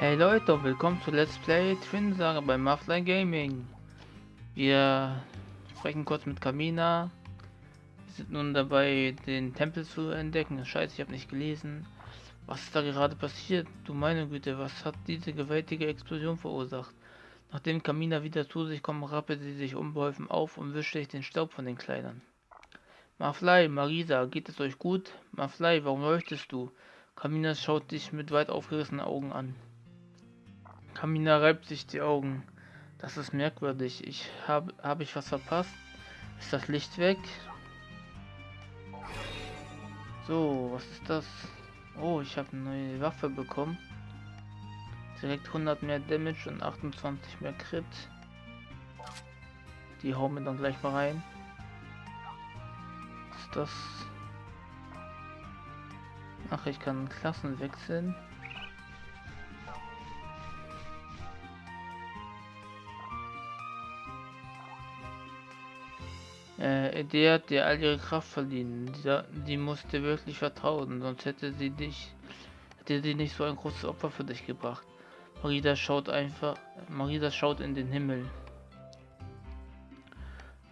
Hey Leute, willkommen zu Let's Play Twin Saga bei Muffline Gaming. Wir sprechen kurz mit Kamina. Wir sind nun dabei, den Tempel zu entdecken. Scheiße, ich habe nicht gelesen. Was ist da gerade passiert? Du meine Güte, was hat diese gewaltige Explosion verursacht? Nachdem Kamina wieder zu sich kommt, rappelt sie sich unbeholfen auf und wischt sich den Staub von den Kleidern. Maflei, Marisa, geht es euch gut? Maflei, warum leuchtest du? Kamina schaut dich mit weit aufgerissenen Augen an. Kamina reibt sich die Augen. Das ist merkwürdig. Ich habe habe ich was verpasst? Ist das Licht weg? So, was ist das? Oh, ich habe eine neue Waffe bekommen. Direkt 100 mehr Damage und 28 mehr Crit. Die hauen wir dann gleich mal rein. Was ist das? Ach, ich kann Klassen wechseln. Äh, die hat dir all ihre Kraft verliehen. Die, die musste wirklich vertrauen, sonst hätte sie dich, hätte sie nicht so ein großes Opfer für dich gebracht. Marida schaut einfach, Marida schaut in den Himmel.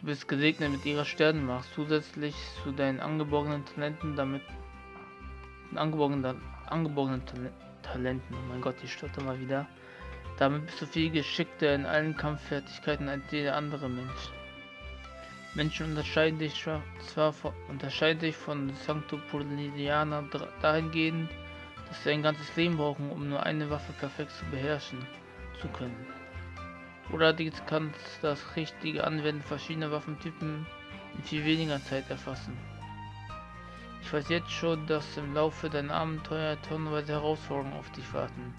Du bist gesegnet mit ihrer Sternenmacht, zusätzlich zu deinen angeborenen Talenten, damit angeborenen, angeborenen Talenten, oh mein Gott, ich stotter mal wieder. Damit bist du viel geschickter in allen Kampffertigkeiten als jeder andere Mensch. Menschen unterscheiden sich zwar von, unterscheiden sich von Sanctopolinianer dahingehend, dass sie ein ganzes Leben brauchen, um nur eine Waffe perfekt zu beherrschen zu können. Oder dies kann das richtige Anwenden verschiedener Waffentypen in viel weniger Zeit erfassen. Ich weiß jetzt schon, dass im Laufe deiner Abenteuer tonnenweise Herausforderungen auf dich warten.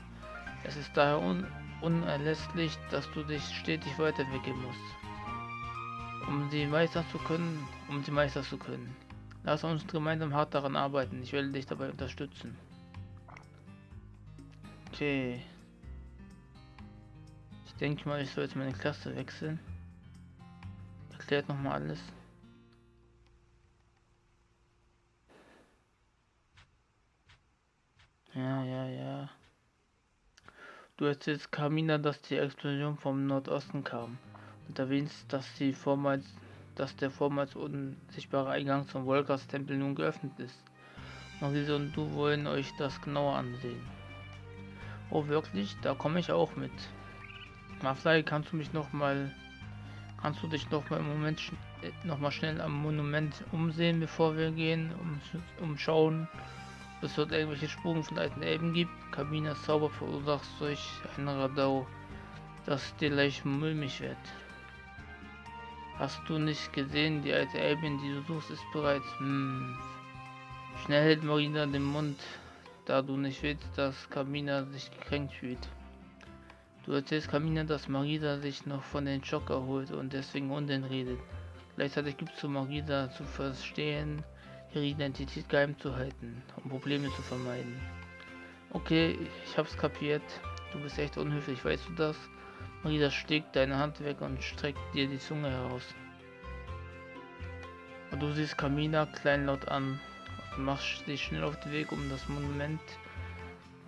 Es ist daher un unerlässlich, dass du dich stetig weiterentwickeln musst um sie meistern zu können, um sie meistern zu können. Lass uns gemeinsam hart daran arbeiten. Ich werde dich dabei unterstützen. Okay. Ich denke mal, ich soll jetzt meine Klasse wechseln. Erklärt noch mal alles. Ja, ja, ja. Du erzählst Kamina, dass die Explosion vom Nordosten kam und erwähnst, dass, die vormals, dass der vormals unsichtbare Eingang zum Volkas Tempel nun geöffnet ist. Marise und du wollen euch das genauer ansehen. Oh wirklich? Da komme ich auch mit. Maflai, kannst du mich noch mal kannst du dich noch mal im Moment äh, noch mal schnell am Monument umsehen, bevor wir gehen, um umschauen, ob es dort irgendwelche Spuren von alten Elben gibt. Kabinas Zauber verursacht durch ein Radau, das dir leicht mulmig wird. Hast du nicht gesehen, die alte Elbin, die du suchst, ist bereits... Hm. Schnell hält Marina den Mund, da du nicht willst, dass Kamina sich gekränkt fühlt. Du erzählst Kamina, dass Marisa sich noch von den Schock erholt und deswegen Unsinn redet. Gleichzeitig gibst du Marisa zu verstehen, ihre Identität geheim zu halten, um Probleme zu vermeiden. Okay, ich hab's kapiert. Du bist echt unhöflich, weißt du das? Marisa steckt deine Hand weg und streckt dir die Zunge heraus. Und du siehst Kamina kleinlaut an und machst dich schnell auf den Weg um das Monument,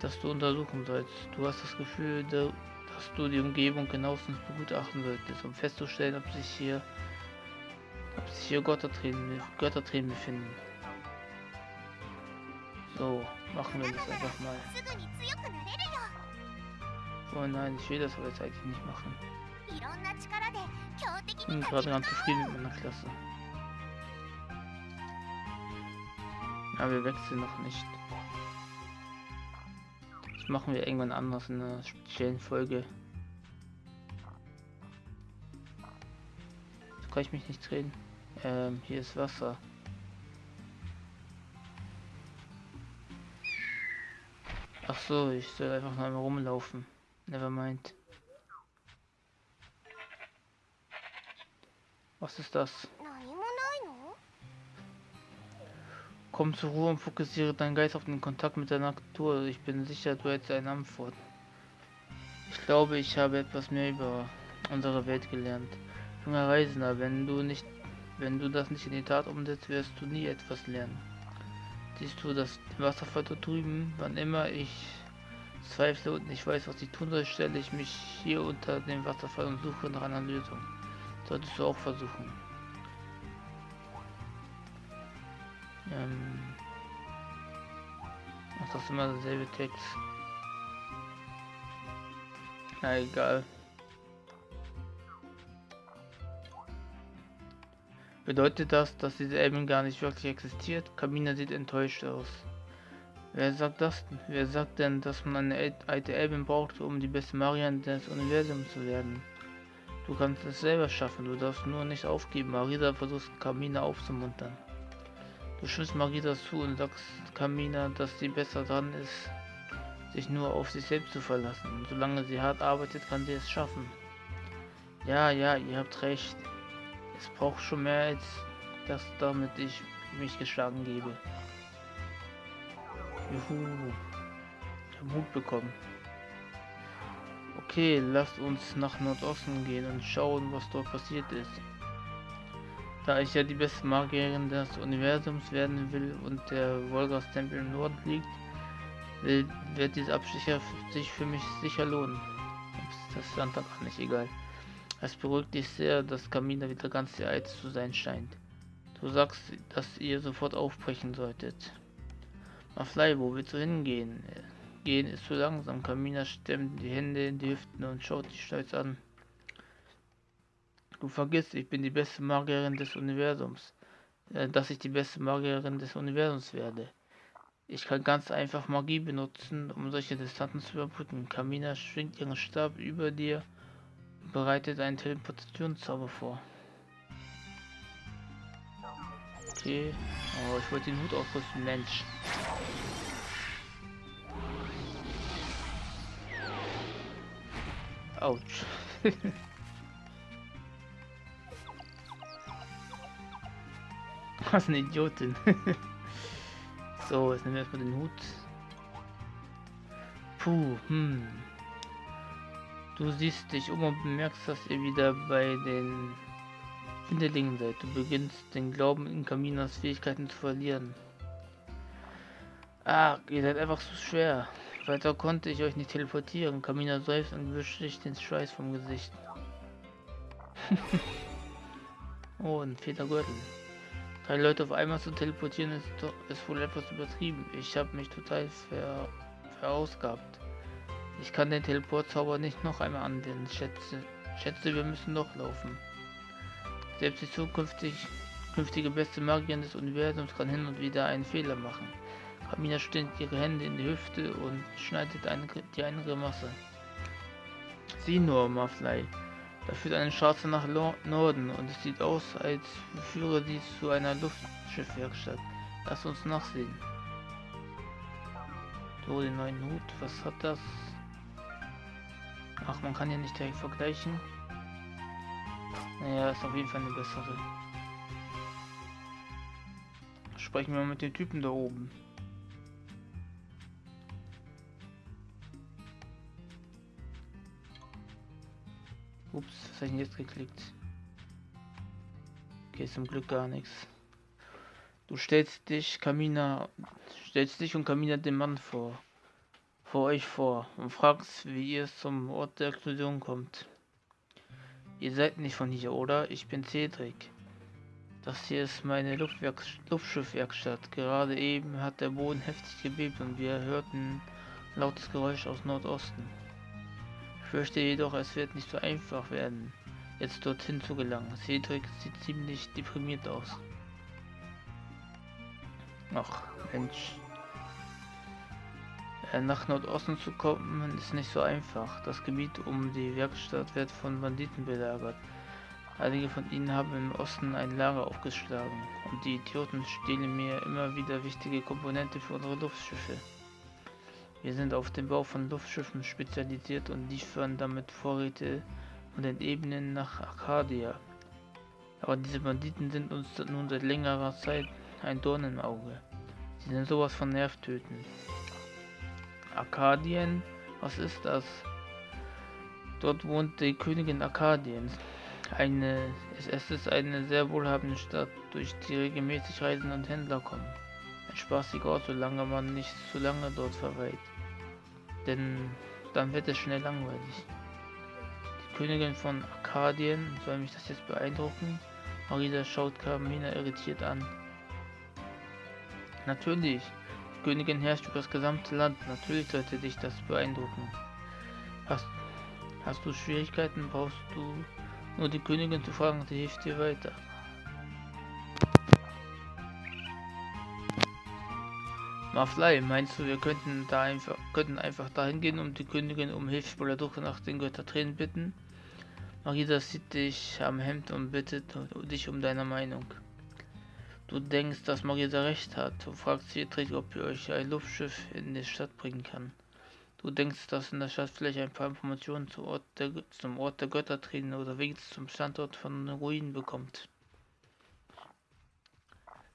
das du untersuchen sollst. Du hast das Gefühl, dass du die Umgebung genauestens begutachten solltest, um festzustellen, ob sich hier ob sich hier Göttertränen, Göttertränen befinden. So, machen wir das einfach mal. Oh nein, ich will das aber jetzt eigentlich nicht machen. Ich bin gerade ganz zufrieden mit meiner Klasse. Aber wir wechseln noch nicht. Das machen wir irgendwann anders in einer speziellen Folge. So kann ich mich nicht drehen. Ähm, hier ist Wasser. Ach so, ich soll einfach mal rumlaufen. Never mind. Was ist das? Komm zur Ruhe und fokussiere deinen Geist auf den Kontakt mit der Natur. Ich bin sicher, du hättest eine Antwort. Ich glaube, ich habe etwas mehr über unsere Welt gelernt. Junger Reisender, wenn du nicht, wenn du das nicht in die Tat umsetzt, wirst du nie etwas lernen. Siehst du das Wasserfall dort drüben? Wann immer ich Zweifle und ich weiß, was ich tun soll, stelle ich mich hier unter dem Wasserfall und suche nach einer Lösung. Solltest du auch versuchen. Ähm Ach, das ist immer derselbe Text. Na egal. Bedeutet das, dass diese Elben gar nicht wirklich existiert? Kamina sieht enttäuscht aus. Wer sagt das? Wer sagt denn, dass man eine alte Elben braucht, um die beste Marian des Universums zu werden? Du kannst es selber schaffen, du darfst nur nicht aufgeben. Marisa versucht Kamina aufzumuntern. Du schützt Marisa zu und sagst Kamina, dass sie besser dran ist, sich nur auf sich selbst zu verlassen. Und solange sie hart arbeitet, kann sie es schaffen. Ja, ja, ihr habt recht. Es braucht schon mehr als das, damit ich mich geschlagen gebe. Juhu. Ich Mut bekommen. Okay, lasst uns nach Nordosten gehen und schauen, was dort passiert ist. Da ich ja die beste Magierin des Universums werden will und der Wolgas-Tempel im Norden liegt, wird dieser Abstecher sich für mich sicher lohnen. Das ist dann gar nicht egal. Es beruhigt dich sehr, dass Kamina wieder ganz der zu sein scheint. Du sagst, dass ihr sofort aufbrechen solltet. Maflei, wo willst du hingehen? Gehen ist zu langsam. Kamina stemmt die Hände in die Hüften und schaut dich stolz an. Du vergisst, ich bin die beste Magierin des Universums. Äh, dass ich die beste Magierin des Universums werde. Ich kann ganz einfach Magie benutzen, um solche Distanzen zu überbrücken. Kamina schwingt ihren Stab über dir und bereitet einen Teleportationszauber vor. Okay. Oh, ich wollte den Hut ausrüsten, Mensch. Autsch. Was eine Idiotin. so, jetzt nehmen wir erstmal den Hut. Puh, hm. Du siehst dich um und bemerkst, dass ihr wieder bei den Hinterlingen seid. Du beginnst den Glauben in Kaminas Fähigkeiten zu verlieren. Ah, ihr seid einfach so schwer. Weiter konnte ich euch nicht teleportieren. Kamina seufzt und wischt sich den Schweiß vom Gesicht. oh, ein Federgürtel. Drei Leute auf einmal zu teleportieren ist, doch, ist wohl etwas übertrieben. Ich habe mich total ver, verausgabt. Ich kann den Teleportzauber nicht noch einmal anwenden. Schätze, schätze, wir müssen noch laufen. Selbst die zukünftig, künftige beste Magierin des Universums kann hin und wieder einen Fehler machen. Kamina stemmt ihre Hände in die Hüfte und schneidet eine, die eine Grimasse. Sieh nur, Maflei. Da führt eine Straße nach Norden und es sieht aus, als führe sie zu einer Luftschiffwerkstatt. Lass uns nachsehen. So, den neuen Hut, was hat das? Ach, man kann ja nicht direkt vergleichen. Naja, ist auf jeden Fall eine bessere. Sprechen wir mal mit dem Typen da oben. Ups, was habe ich denn jetzt geklickt? Okay, zum Glück gar nichts. Du stellst dich, Kamina, stellst dich und Kamina den Mann vor, vor euch vor und fragst, wie ihr zum Ort der Explosion kommt. Ihr seid nicht von hier, oder? Ich bin Cedric. Das hier ist meine Luftschiffwerkstatt. Gerade eben hat der Boden heftig gebebt und wir hörten lautes Geräusch aus Nordosten fürchte jedoch, es wird nicht so einfach werden, jetzt dorthin zu gelangen. Cedric sieht ziemlich deprimiert aus. Ach, Mensch. Äh, nach Nordosten zu kommen ist nicht so einfach. Das Gebiet um die Werkstatt wird von Banditen belagert. Einige von ihnen haben im Osten ein Lager aufgeschlagen und die Idioten stehlen mir immer wieder wichtige Komponente für unsere Luftschiffe. Wir sind auf den Bau von Luftschiffen spezialisiert und liefern damit Vorräte von den Ebenen nach Arcadia. Aber diese Banditen sind uns nun seit längerer Zeit ein Dorn im Auge. Sie sind sowas von nervtötend. Arkadien? Was ist das? Dort wohnt die Königin Arkadiens. Eine, es ist eine sehr wohlhabende Stadt, durch die regelmäßig Reisende und Händler kommen. Ein spaßiger Ort, solange man nicht zu lange dort verweilt. denn dann wird es schnell langweilig. Die Königin von Arkadien, soll mich das jetzt beeindrucken? Marisa schaut Carmina irritiert an. Natürlich, die Königin herrscht über das gesamte Land, natürlich sollte dich das beeindrucken. Hast, hast du Schwierigkeiten, brauchst du nur die Königin zu fragen, sie hilft dir weiter. Maflei, meinst du, wir könnten da einfach könnten einfach dahin gehen, um die Königin um Hilfe bei der Suche nach den Göttertränen bitten? Marisa sieht dich am Hemd und bittet dich um deine Meinung. Du denkst, dass Marisa recht hat. Du fragst Cedric, ob ihr euch ein Luftschiff in die Stadt bringen kann. Du denkst, dass in der Stadt vielleicht ein paar Informationen zum Ort der, zum Ort der Göttertränen oder wenigstens zum Standort von Ruinen bekommt.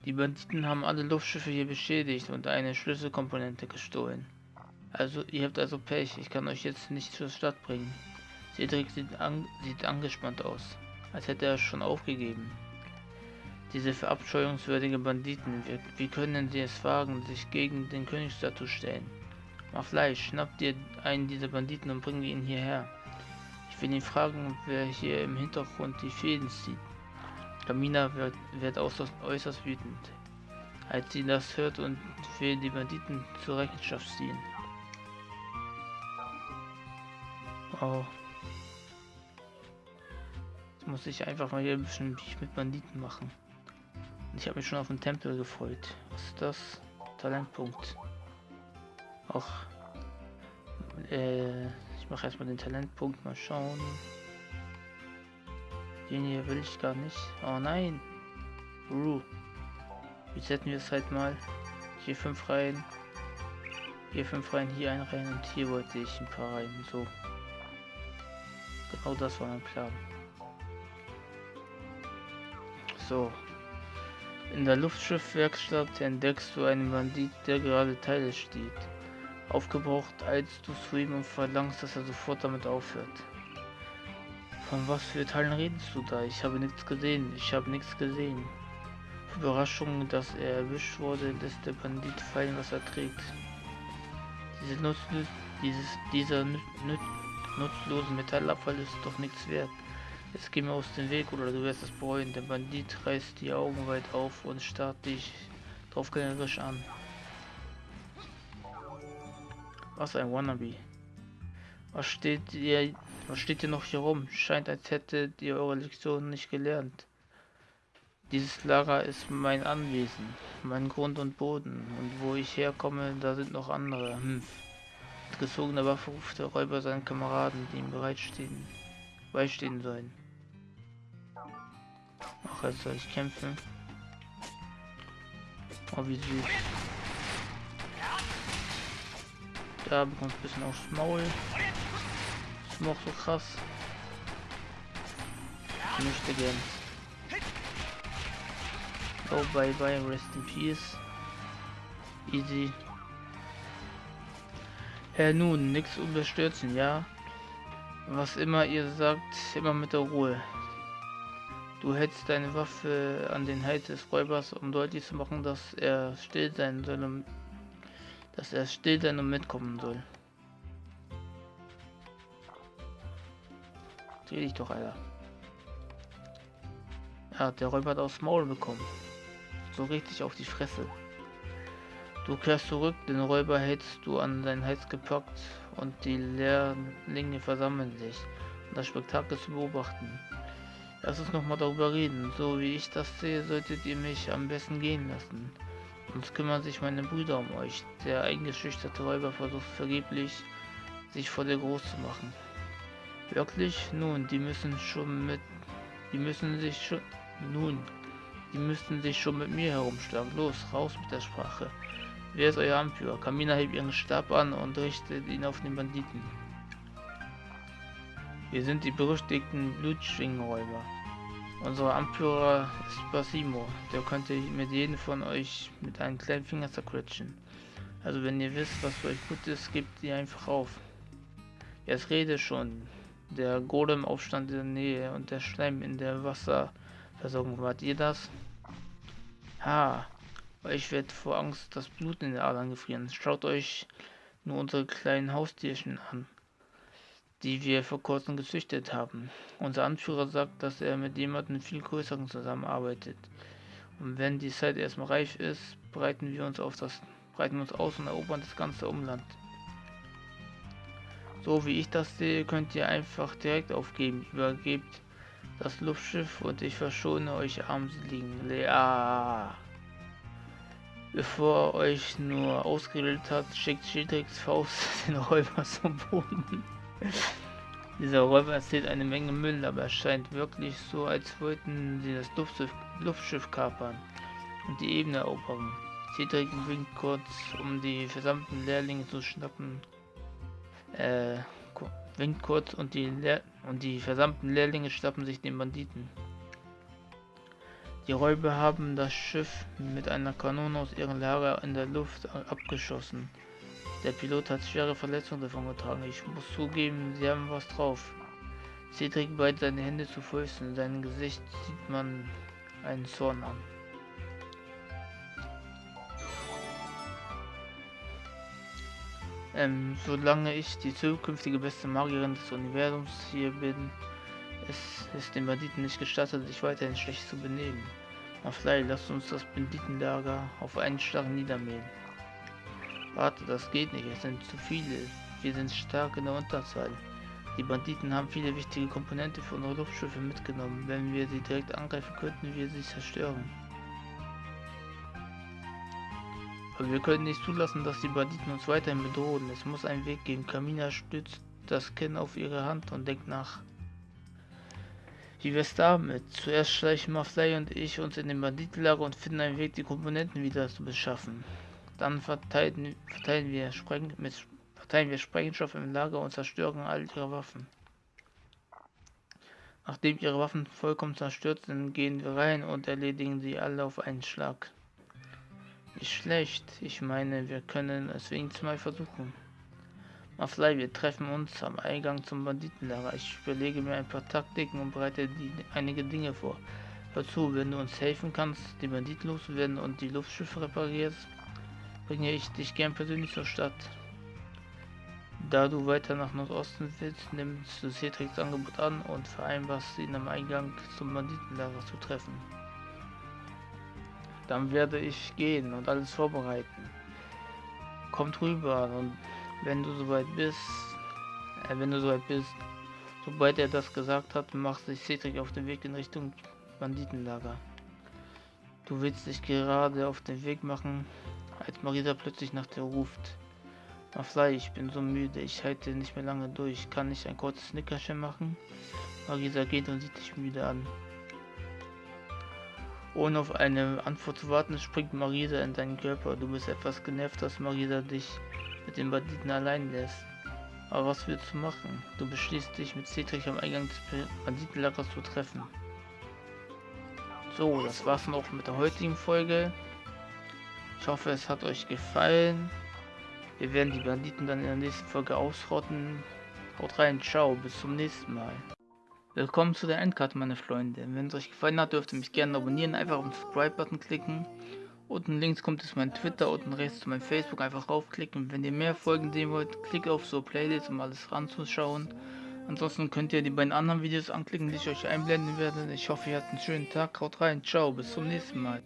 Die Banditen haben alle Luftschiffe hier beschädigt und eine Schlüsselkomponente gestohlen. Also, ihr habt also Pech. Ich kann euch jetzt nicht zur Stadt bringen. Cedric sieht, an, sieht angespannt aus, als hätte er schon aufgegeben. Diese verabscheuungswürdigen Banditen, wie, wie können sie es wagen, sich gegen den Königsstaat zu stellen? Mach Fleisch, schnapp dir einen dieser Banditen und bring ihn hierher. Ich will ihn fragen, wer hier im Hintergrund die Fäden zieht. Kamina wird, wird äußerst, äußerst wütend, als sie das hört und will die Banditen zur Rechenschaft ziehen. Wow. Jetzt muss ich einfach mal hier ein bisschen mit Banditen machen. Ich habe mich schon auf den Tempel gefreut. Was ist das? Talentpunkt. Auch. Äh, ich mache erstmal den Talentpunkt mal schauen. Den hier will ich gar nicht. Oh nein. Uh. Jetzt hätten wir es halt mal. Hier fünf rein. Hier fünf rein, hier ein rein und hier wollte ich ein paar rein. So. Genau das war mein Plan. So. In der Luftschiffwerkstatt entdeckst du einen Bandit, der gerade Teile steht. Aufgebraucht eilst du zu ihm und verlangst, dass er sofort damit aufhört. Von was für Teilen redest du da? Ich habe nichts gesehen. Ich habe nichts gesehen. Überraschung, dass er erwischt wurde, lässt der Bandit fallen, was er trägt. Diese nutzlos, dieses, dieser nüt, nüt, nutzlose Metallabfall ist doch nichts wert. Jetzt geh mir aus dem Weg oder du wirst es bereuen. Der Bandit reißt die Augen weit auf und starrt dich draufgängerisch an. Was ein Wannabe. Was steht ihr, was steht ihr noch hier rum? Scheint, als hättet ihr eure Lektion nicht gelernt. Dieses Lager ist mein Anwesen, mein Grund und Boden. Und wo ich herkomme, da sind noch andere. Hm. Mit gezogener Waffe ruft der Räuber seinen Kameraden, die ihm bereitstehen, beistehen sollen. Ach, jetzt soll ich kämpfen. Oh, wie süß. Da bekommt ein bisschen aufs Maul. Noch so krass. Ich möchte gern. Oh, bye bye, rest in peace. Easy. Herr nun, nichts überstürzen, ja? Was immer ihr sagt, immer mit der Ruhe. Du hältst deine Waffe an den Hals des Räubers, um deutlich zu machen, dass er still sein soll, dass er still sein und mitkommen soll. Dreh dich doch, Alter. Ja, der Räuber hat aufs Maul bekommen. So richtig auf die Fresse. Du kehrst zurück, den Räuber hältst du an deinen Hals gepackt und die Lehrlinge versammeln sich, um das Spektakel zu beobachten. Lass uns nochmal darüber reden. So wie ich das sehe, solltet ihr mich am besten gehen lassen. Sonst kümmern sich meine Brüder um euch. Der eingeschüchterte Räuber versucht vergeblich, sich vor der groß zu machen. Wirklich? Nun, die müssen schon mit... Die müssen sich schon... Nun, die müssten sich schon mit mir herumschlagen. Los, raus mit der Sprache. Wer ist euer Anführer? Kamina hebt ihren Stab an und richtet ihn auf den Banditen. Wir sind die berüchtigten Blutschwingenräuber. Unser Anführer ist Basimo. Der könnte mit jedem von euch mit einem kleinen Finger zerquetschen. Also wenn ihr wisst, was für euch gut ist, gebt ihr einfach auf. Jetzt rede schon. Der Golem-Aufstand in der Nähe und der Schleim in der Wasserversorgung. Wart ihr das? Ha, ich werde vor Angst das Blut in den Adern gefrieren. Schaut euch nur unsere kleinen Haustierchen an, die wir vor kurzem gezüchtet haben. Unser Anführer sagt, dass er mit jemandem viel größeren zusammenarbeitet. Und wenn die Zeit erstmal reif ist, breiten wir uns auf das breiten uns aus und erobern das ganze Umland. So wie ich das sehe, könnt ihr einfach direkt aufgeben. Übergebt das Luftschiff und ich verschone euch armseligen Lea. Bevor euch nur ausgeredet hat, schickt Schildricks Faust den Räuber zum Boden. Dieser Räuber erzählt eine Menge Müll, aber es scheint wirklich so, als wollten sie das Luftschiff, Luftschiff kapern und die Ebene erobern. Cedric winkt kurz, um die versammelten Lehrlinge zu schnappen. Äh, winkt kurz und die, Lehr und die versammelten Lehrlinge schnappen sich den Banditen. Die Räuber haben das Schiff mit einer Kanone aus ihrem Lager in der Luft abgeschossen. Der Pilot hat schwere Verletzungen davon getragen. Ich muss zugeben, sie haben was drauf. Cedric beißt seine Hände zu Fäusten. In seinem Gesicht sieht man einen Zorn an. Ähm, solange ich die zukünftige beste Magierin des Universums hier bin, es ist den Banditen nicht gestattet, sich weiterhin schlecht zu benehmen. Maflei, lasst uns das Banditenlager auf einen Schlag niedermähen. Warte, das geht nicht, es sind zu viele. Wir sind stark in der Unterzahl. Die Banditen haben viele wichtige Komponente für unsere Luftschiffe mitgenommen. Wenn wir sie direkt angreifen, könnten wir sie zerstören. Aber wir können nicht zulassen, dass die Banditen uns weiterhin bedrohen. Es muss einen Weg geben. Kamina stützt das Kinn auf ihre Hand und denkt nach. Wie wär's damit? Zuerst schleichen Maflay und ich uns in den Banditenlager und finden einen Weg, die Komponenten wieder zu beschaffen. Dann verteilen, verteilen wir, Spreng, mit, verteilen wir Sprengstoff im Lager und zerstören all ihre Waffen. Nachdem ihre Waffen vollkommen zerstört sind, gehen wir rein und erledigen sie alle auf einen Schlag. Nicht schlecht, ich meine, wir können es wenigstens mal versuchen. Maflei, wir treffen uns am Eingang zum Banditenlager. Ich überlege mir ein paar Taktiken und bereite die, einige Dinge vor. Hör zu, wenn du uns helfen kannst, die Banditen loszuwerden und die Luftschiffe reparierst, bringe ich dich gern persönlich zur Stadt. Da du weiter nach Nordosten willst, nimmst du Cedrics Angebot an und vereinbarst ihn am Eingang zum Banditenlager zu treffen. Dann werde ich gehen und alles vorbereiten. Kommt rüber und wenn du soweit bist, äh, wenn du soweit bist, sobald er das gesagt hat, macht sich Cedric auf den Weg in Richtung Banditenlager. Du willst dich gerade auf den Weg machen, als Marisa plötzlich nach dir ruft. Maflai, ich bin so müde, ich halte nicht mehr lange durch. Kann ich ein kurzes Nickerchen machen? Marisa geht und sieht dich müde an. Ohne auf eine Antwort zu warten, springt Marisa in deinen Körper. Du bist etwas genervt, dass Marisa dich mit den Banditen allein lässt. Aber was willst du machen? Du beschließt dich mit Cedric am Eingang des Banditenlagers zu treffen. So, das war's noch mit der heutigen Folge. Ich hoffe, es hat euch gefallen. Wir werden die Banditen dann in der nächsten Folge ausrotten. Haut rein, ciao, bis zum nächsten Mal. Willkommen zu der Endcard, meine Freunde. Wenn es euch gefallen hat, dürft ihr mich gerne abonnieren, einfach auf den Subscribe-Button klicken. Unten links kommt es mein Twitter, unten rechts zu meinem Facebook, einfach raufklicken. Wenn ihr mehr Folgen sehen wollt, klickt auf so Playlist, um alles ranzuschauen. Ansonsten könnt ihr die beiden anderen Videos anklicken, die ich euch einblenden werde. Ich hoffe, ihr habt einen schönen Tag. Haut rein, ciao, bis zum nächsten Mal.